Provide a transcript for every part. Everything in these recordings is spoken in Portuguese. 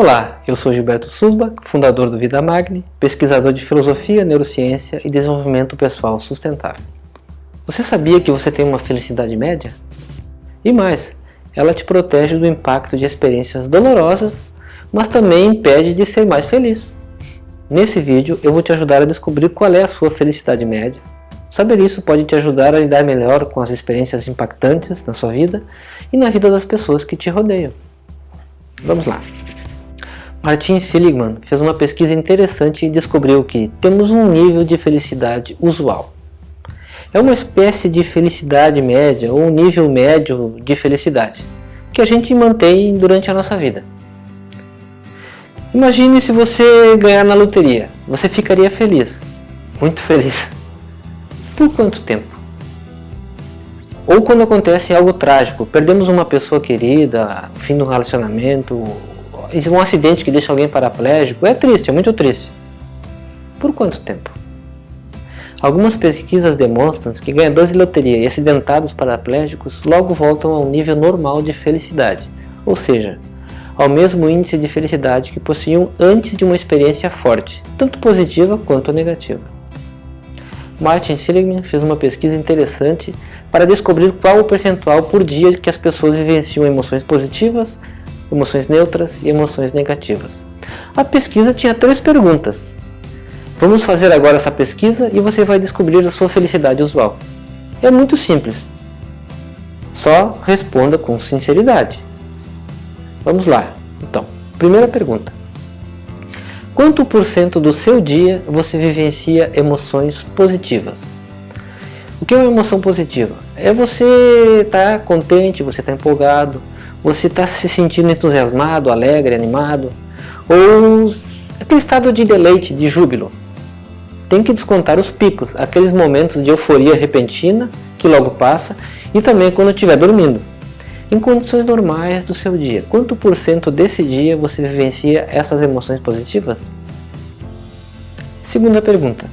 Olá, eu sou Gilberto Susba, fundador do Vida Magni, pesquisador de filosofia, neurociência e desenvolvimento pessoal sustentável. Você sabia que você tem uma felicidade média? E mais, ela te protege do impacto de experiências dolorosas, mas também impede de ser mais feliz. Nesse vídeo eu vou te ajudar a descobrir qual é a sua felicidade média. Saber isso pode te ajudar a lidar melhor com as experiências impactantes na sua vida e na vida das pessoas que te rodeiam. Vamos lá! Martin Seligman fez uma pesquisa interessante e descobriu que temos um nível de felicidade usual. É uma espécie de felicidade média ou um nível médio de felicidade que a gente mantém durante a nossa vida. Imagine se você ganhar na loteria, você ficaria feliz, muito feliz. Por quanto tempo? Ou quando acontece algo trágico, perdemos uma pessoa querida, fim do relacionamento, um acidente que deixa alguém paraplégico, é triste, é muito triste. Por quanto tempo? Algumas pesquisas demonstram que ganhadores de loteria e acidentados paraplégicos logo voltam ao nível normal de felicidade, ou seja, ao mesmo índice de felicidade que possuíam antes de uma experiência forte, tanto positiva quanto negativa. Martin Seligman fez uma pesquisa interessante para descobrir qual o percentual por dia que as pessoas vivenciam emoções positivas, emoções neutras e emoções negativas. A pesquisa tinha três perguntas. Vamos fazer agora essa pesquisa e você vai descobrir a sua felicidade usual. É muito simples. Só responda com sinceridade. Vamos lá. Então, primeira pergunta. Quanto por cento do seu dia você vivencia emoções positivas? O que é uma emoção positiva? É você estar tá contente, você estar tá empolgado, você está se sentindo entusiasmado, alegre, animado, ou aquele estado de deleite, de júbilo. Tem que descontar os picos, aqueles momentos de euforia repentina, que logo passa, e também quando estiver dormindo. Em condições normais do seu dia, quanto por cento desse dia você vivencia essas emoções positivas? Segunda pergunta.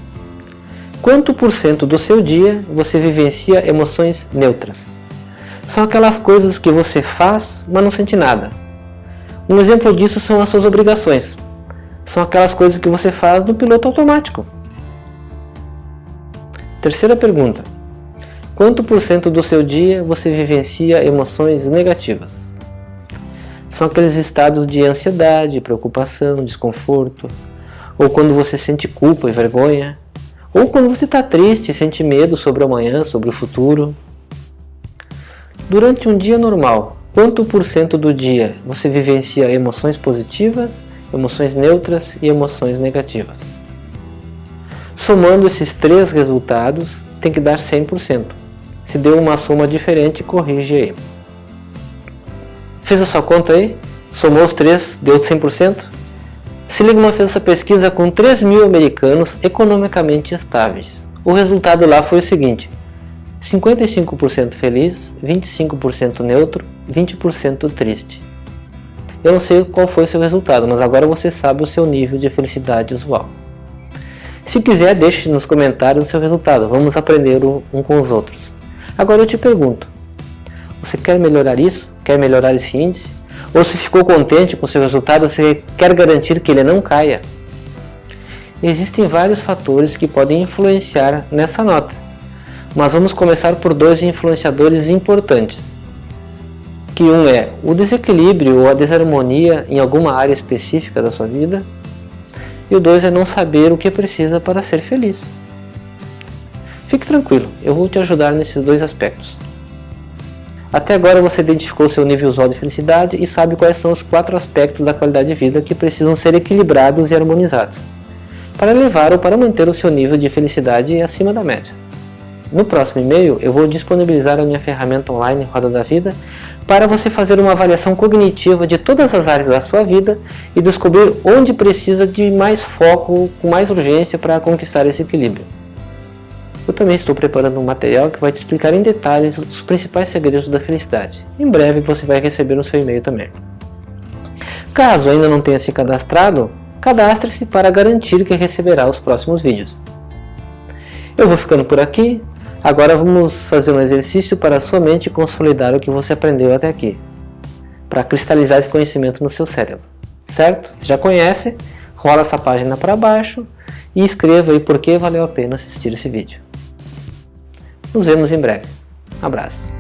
Quanto por cento do seu dia você vivencia emoções neutras? São aquelas coisas que você faz, mas não sente nada. Um exemplo disso são as suas obrigações. São aquelas coisas que você faz no piloto automático. Terceira pergunta. Quanto por cento do seu dia você vivencia emoções negativas? São aqueles estados de ansiedade, preocupação, desconforto, ou quando você sente culpa e vergonha, ou quando você está triste e sente medo sobre o amanhã, sobre o futuro. Durante um dia normal, quanto por cento do dia você vivencia emoções positivas, emoções neutras e emoções negativas? Somando esses três resultados, tem que dar 100%. Se deu uma soma diferente, corrige aí. Fez a sua conta aí? Somou os três, deu 100%? Seligman fez essa pesquisa com 3 mil americanos economicamente estáveis. O resultado lá foi o seguinte, 55% feliz, 25% neutro, 20% triste. Eu não sei qual foi o seu resultado, mas agora você sabe o seu nível de felicidade usual. Se quiser, deixe nos comentários o seu resultado, vamos aprender um com os outros. Agora eu te pergunto, você quer melhorar isso? Quer melhorar esse índice? Ou se ficou contente com seu resultado, você quer garantir que ele não caia? Existem vários fatores que podem influenciar nessa nota mas vamos começar por dois influenciadores importantes. Que um é o desequilíbrio ou a desarmonia em alguma área específica da sua vida. E o dois é não saber o que precisa para ser feliz. Fique tranquilo, eu vou te ajudar nesses dois aspectos. Até agora você identificou seu nível usual de felicidade e sabe quais são os quatro aspectos da qualidade de vida que precisam ser equilibrados e harmonizados para levar ou para manter o seu nível de felicidade acima da média. No próximo e-mail eu vou disponibilizar a minha ferramenta online Roda da Vida para você fazer uma avaliação cognitiva de todas as áreas da sua vida e descobrir onde precisa de mais foco, com mais urgência para conquistar esse equilíbrio. Eu também estou preparando um material que vai te explicar em detalhes os principais segredos da felicidade. Em breve você vai receber no seu e-mail também. Caso ainda não tenha se cadastrado, cadastre-se para garantir que receberá os próximos vídeos. Eu vou ficando por aqui, Agora vamos fazer um exercício para sua mente consolidar o que você aprendeu até aqui, para cristalizar esse conhecimento no seu cérebro. certo? Já conhece, rola essa página para baixo e escreva aí por que valeu a pena assistir esse vídeo. Nos vemos em breve. Abraço.